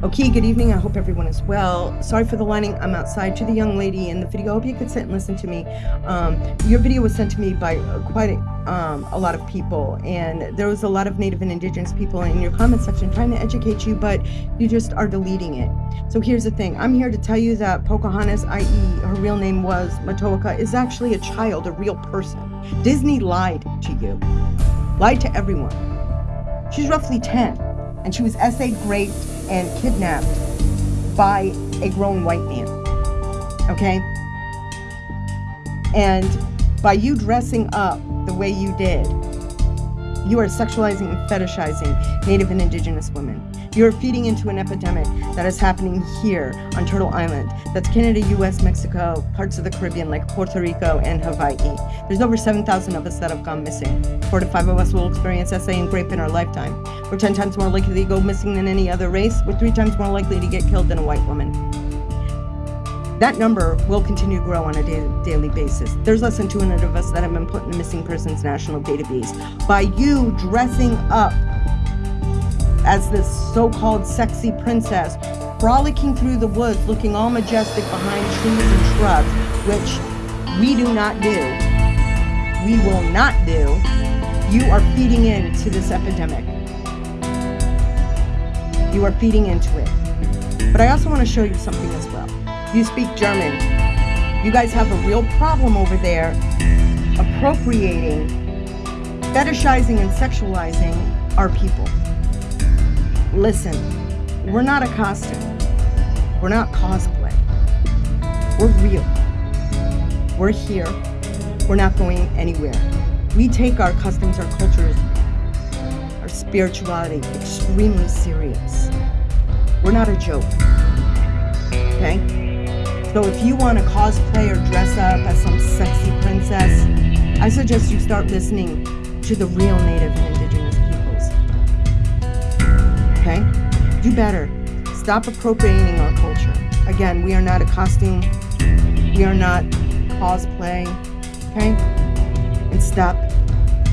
Okay, good evening. I hope everyone is well. Sorry for the lining. I'm outside to the young lady in the video. I hope you could sit and listen to me. Um, your video was sent to me by uh, quite a, um, a lot of people, and there was a lot of Native and Indigenous people in your comment section trying to educate you, but you just are deleting it. So here's the thing. I'm here to tell you that Pocahontas, i.e. her real name was Matoaka, is actually a child, a real person. Disney lied to you. Lied to everyone. She's roughly 10 and she was essayed, raped, and kidnapped by a grown white man. Okay? And by you dressing up the way you did, you are sexualizing and fetishizing Native and Indigenous women. You're feeding into an epidemic that is happening here on Turtle Island. That's Canada, US, Mexico, parts of the Caribbean like Puerto Rico and Hawaii. There's over 7,000 of us that have gone missing. Four to five of us will experience SA and rape in our lifetime. We're 10 times more likely to go missing than any other race. We're three times more likely to get killed than a white woman. That number will continue to grow on a da daily basis. There's less than 200 of us that have been put in the Missing Persons National Database. By you dressing up as this so-called sexy princess, frolicking through the woods, looking all majestic behind trees and shrubs, which we do not do, we will not do, you are feeding into this epidemic. You are feeding into it. But I also want to show you something as well. You speak German. You guys have a real problem over there appropriating, fetishizing, and sexualizing our people. Listen, we're not a costume. We're not cosplay. We're real. We're here. We're not going anywhere. We take our customs, our cultures, our spirituality extremely serious. We're not a joke. Okay? So if you want to cosplay or dress up as some sexy princess, I suggest you start listening to the real Native. Okay? Do better. Stop appropriating our culture. Again, we are not a costume. We are not cosplay. Okay? And stop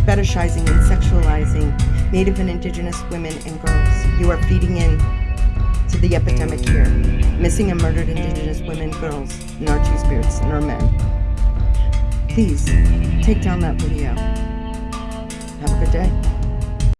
fetishizing and sexualizing Native and Indigenous women and girls. You are feeding in to the epidemic here. Missing and murdered Indigenous women, girls, and our two spirits, and our men. Please, take down that video. Have a good day.